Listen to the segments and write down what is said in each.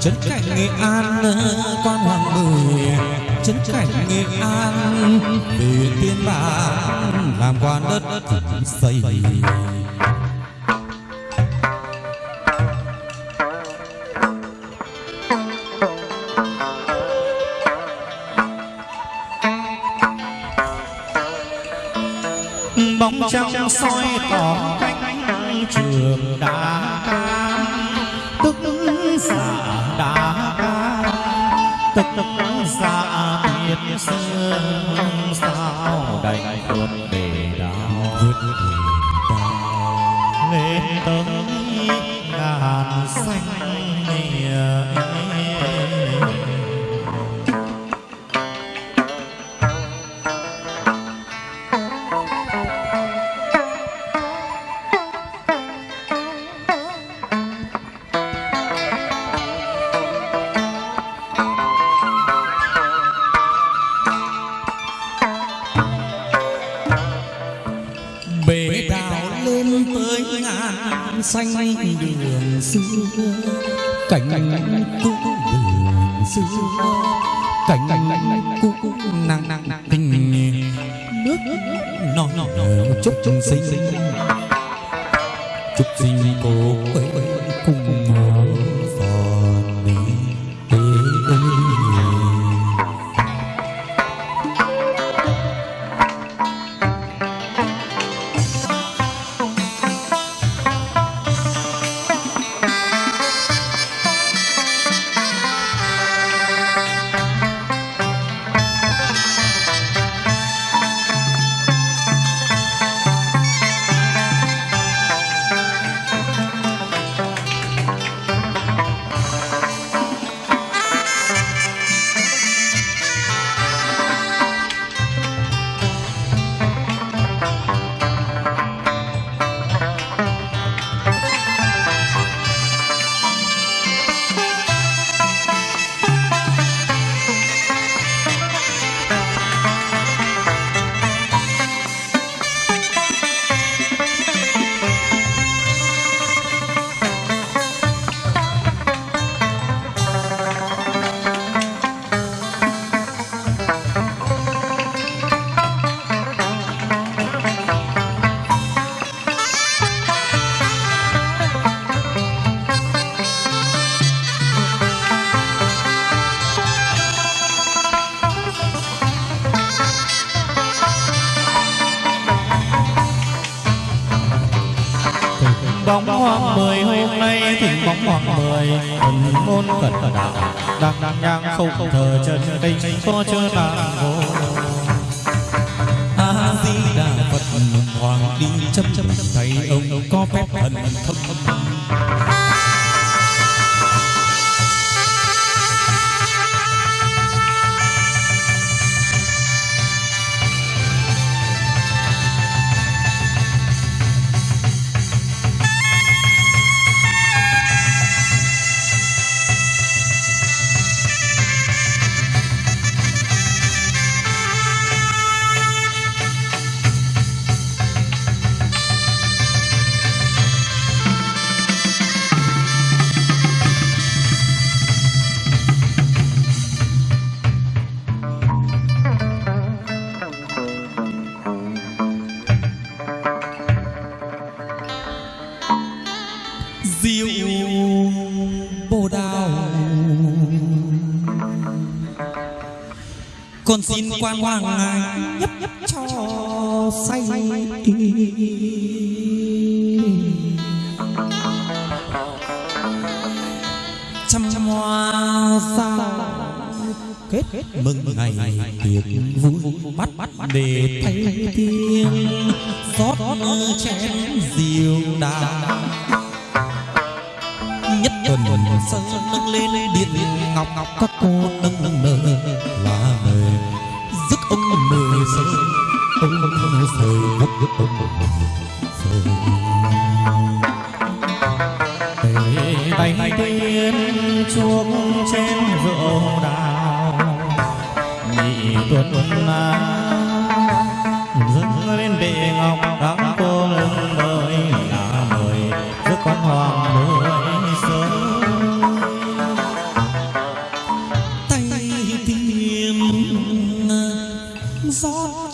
trấn cảnh nghệ an quan hoàng bửi trấn cảnh nghệ an về tiên bản làm quan đất xây. Bóng trăng soi tỏ cánh trường đá cam tức tức xa biệt sương sao đành vượt để đau vượt lên tới ngàn xanh xưa cảnh cũ nàng nàng tình nước. non chúc sinh chúc sinh cô cùng không thờ chân tinh có chưa nàng ngô a di đà phật hoàng đi chấm chấm thầy con xin quan hoàng ngài nhấp nhấp cho say trăm hoa sao kết mừng ngày tiệc vui bắt bắt để thay tiếng rót chén rượu nhất tuần sơn nâng lên điện ngọc ngọc các cô nâng nâng nơ là người dứt ông mười sơ ông sời gấp gấp ông sời tay tiên chuốc chén rượu đào. Nhị tuần na dâng lên bệ ngọc các cô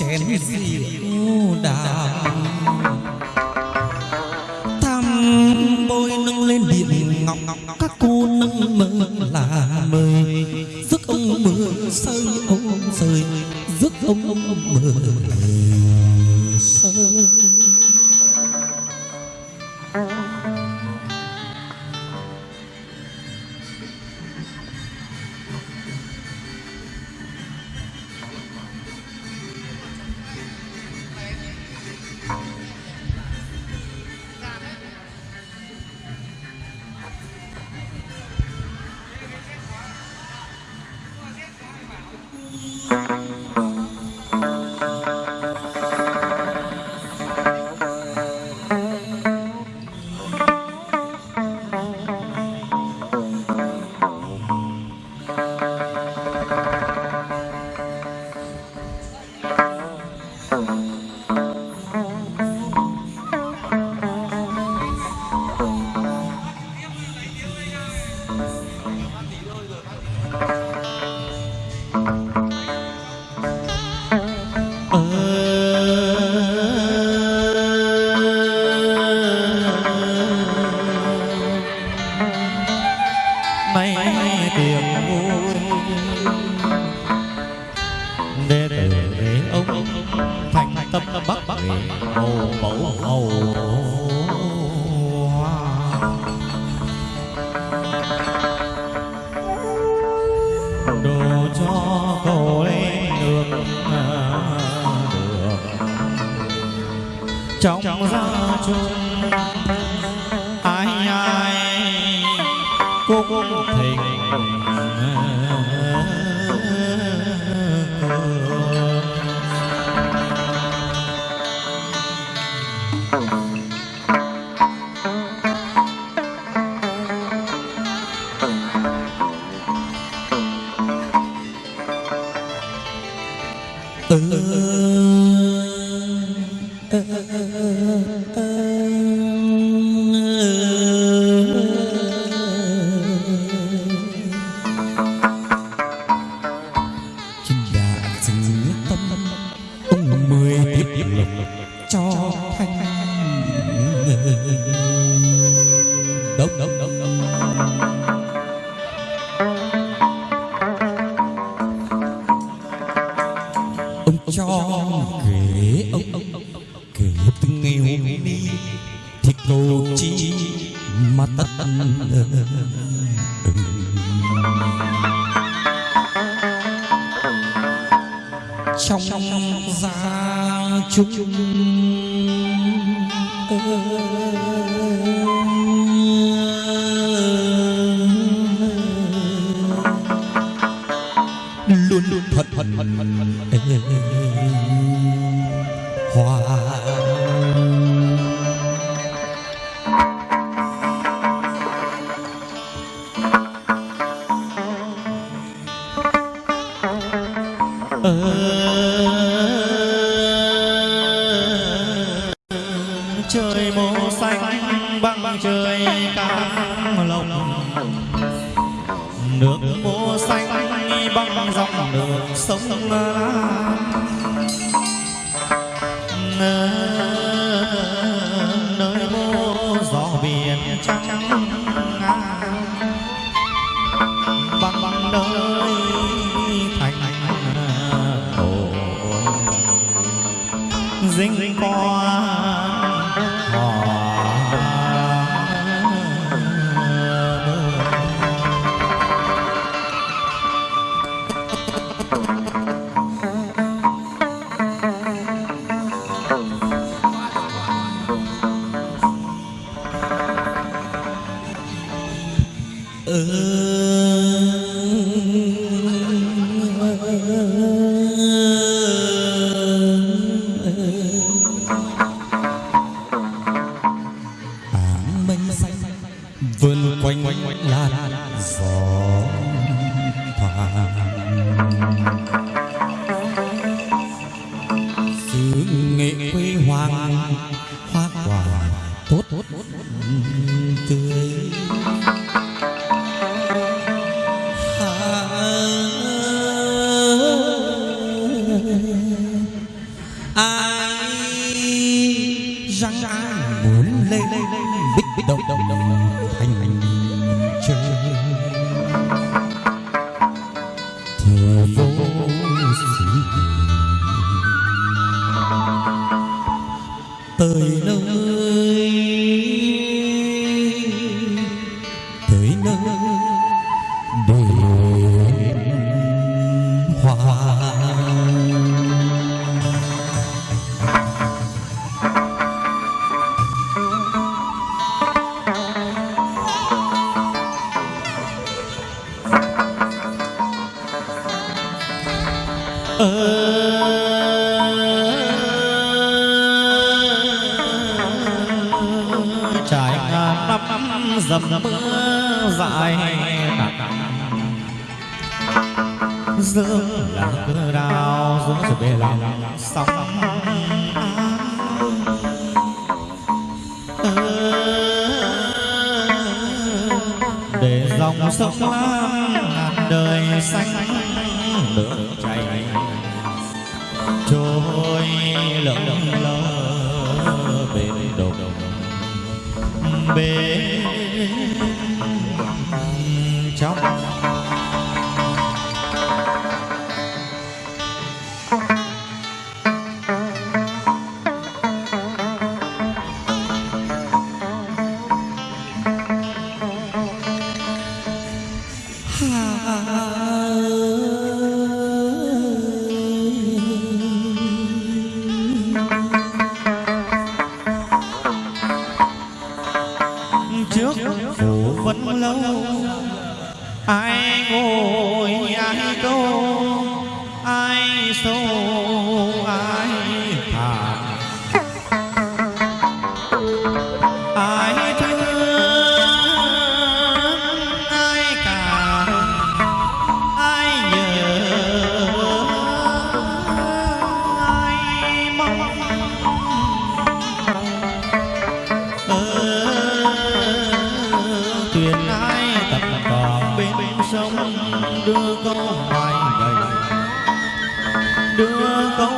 chén rượu đào thăm bôi nâng lên điện ngọc các cô nâng mơ là mời. Rước ông mưa sơi ông rơi rước ông ông mưa sơi ah, ah, đốc đốc ลุ้นพอดพอดพอดพอดพอดเออ花。Sông lam nơi vô gió biển trắng إن tới nơi dầm mưa dài. Giữa là cơ đào giữa sự bề lòng sóng. Để dòng sông lam ngàn đời xanh nước chảy. Trôi lững lờ bên đồng bên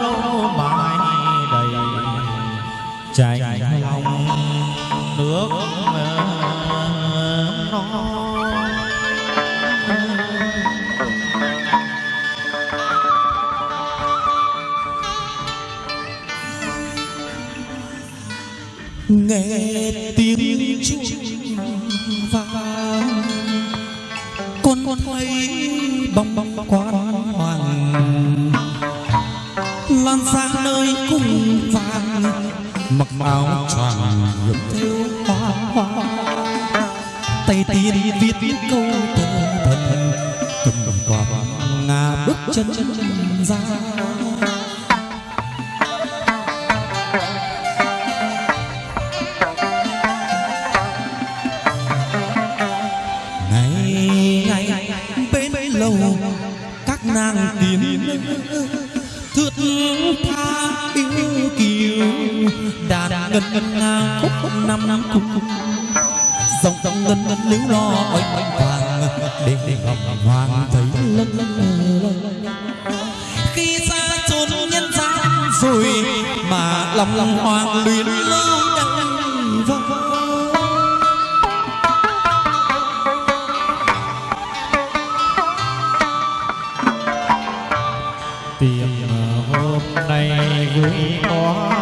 câu mai đầy chảy lòng nước non nghe tiếng chuông vang con con thấy bóng bóng quan lan sang nơi cung vàng. Mặc áo choàng nhuộm theo hoa hoa. Tay tiên viết viết câu thơ thần. Cầm cầm quạt ngà bước chân chân ra. Năm năm cung dòng dòng ngân ngân liễu lo, oanh oanh vàng, để để ngọc hoàng thấy lân lân khi xa chốn nhân gian rồi mà lòng lòng hoàng luyến lâu đắng vâng. hôm nay vui quá.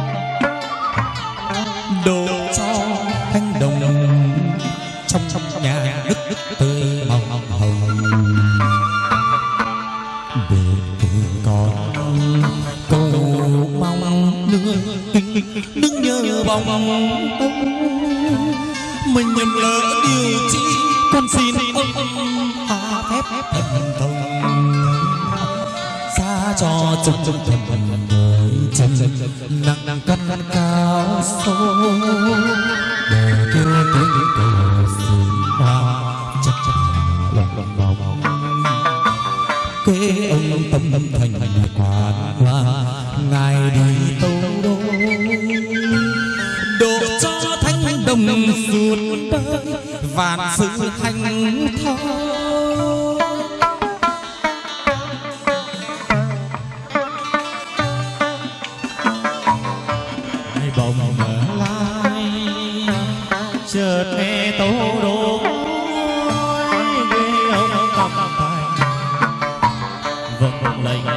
tươi màu hồng để từ con cầu mong nương nương nhớ bóng mình nhầm lỡ điều chi con xin ông tha phép thần thông xa cho chân chân thần thần đời chân nặng nặng cắt cắt cao sâu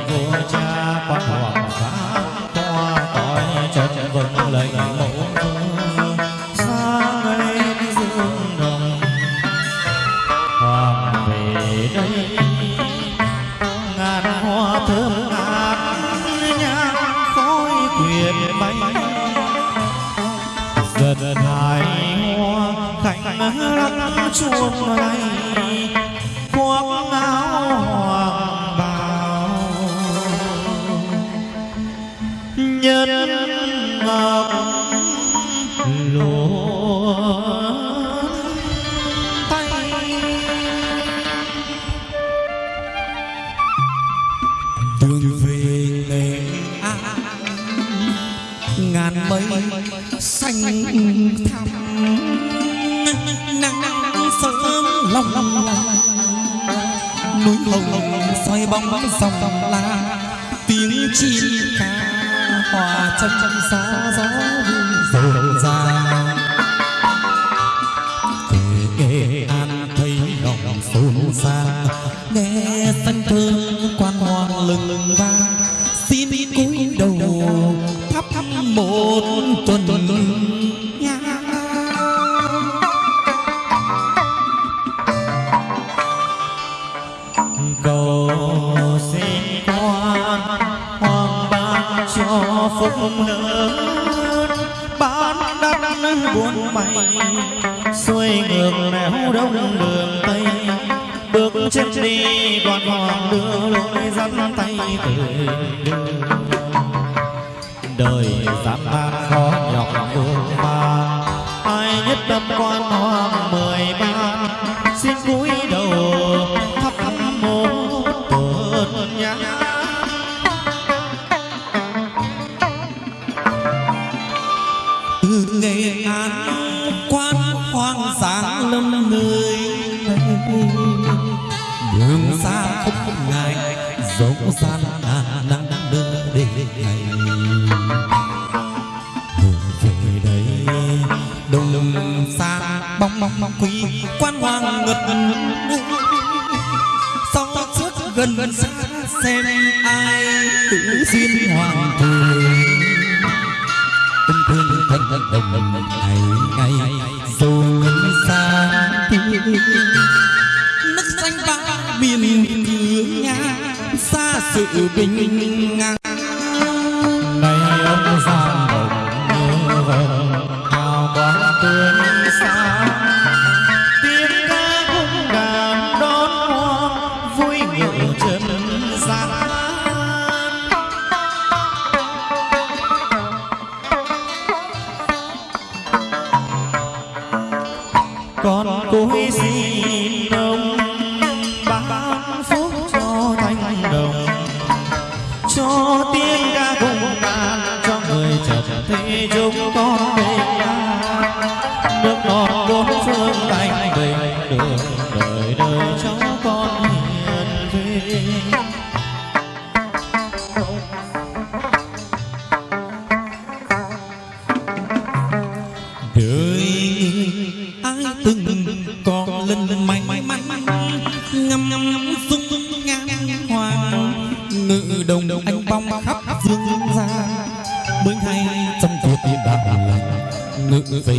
vua cha quan vâng hoàng phá toa cõi trần vân lệnh mẫu đây. Ngàn hoa thơm ngát, nhang khói quyện bay dần hai hoa khánh lắc chuông lay ngàn mây xanh thẳm nắng sớm long lòng, núi hồng xoay bóng dòng la tiếng chim ca hòa trong trong xa gió rộn ràng. Nghe an thấy lòng xôn xa nghe xanh thơ đời dám tan khó nhọc mưa ba, ai nhất tâm quan hoang mười ba. bình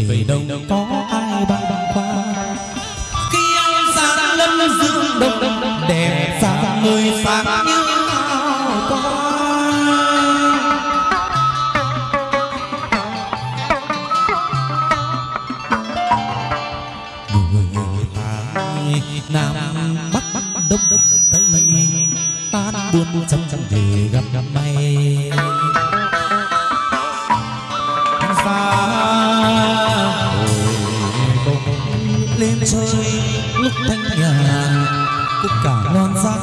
vì đâu có ai băng khoăn.